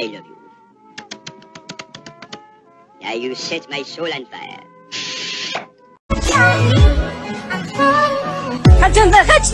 I love you. Now you set my soul on fire. Kaçın da kaç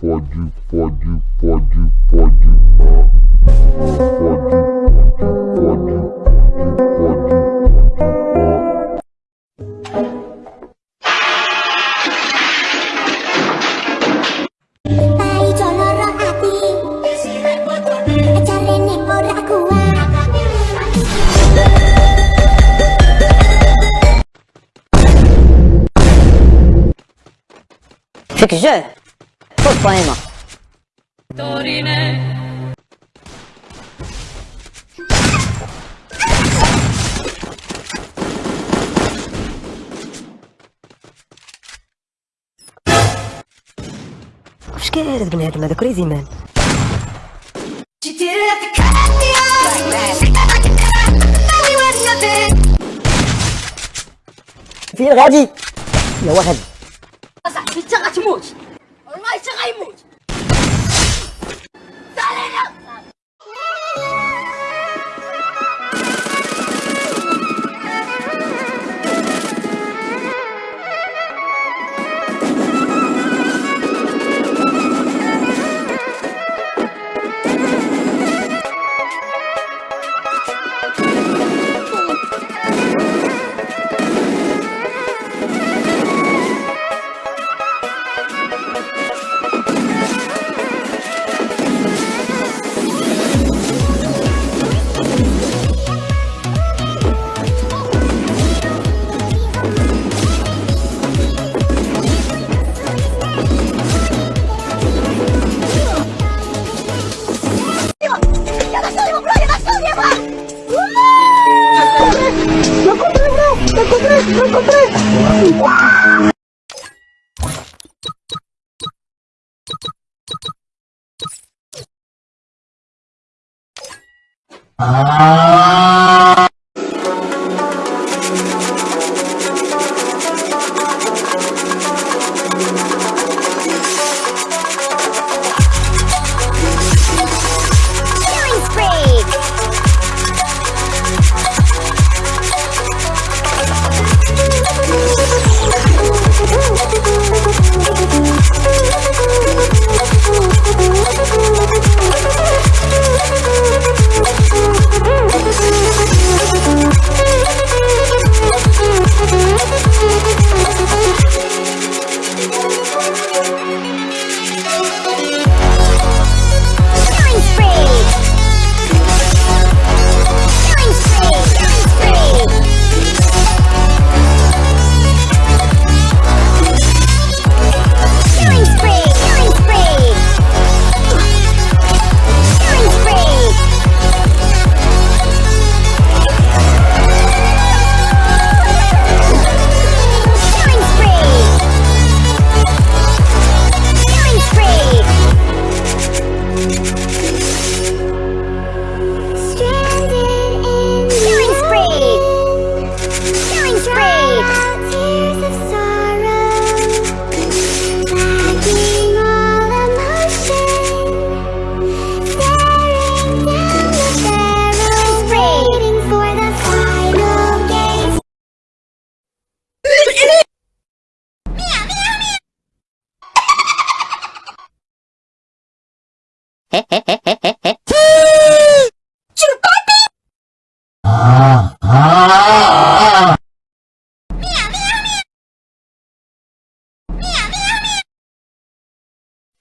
pode, pode, pode, pode, ah, C'est que je. Pourquoi واش كاين هذا بنادم هذا كريزي مان فين غادي؟ يا واحد Killing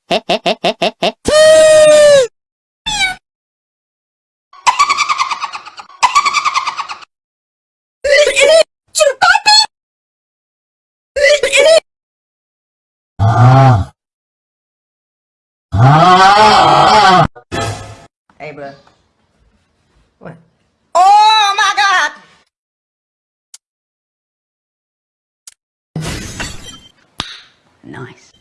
Hehehehe Nice.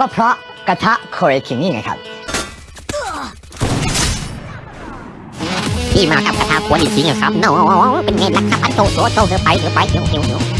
ก็เพราะกระทะโคเรคิงนี่ไงครับที่มากับกระทะขวดจริงครับโน้เป็นไงล่ะครับอันโตโตโตเธอไปเธอไปเดือเดือ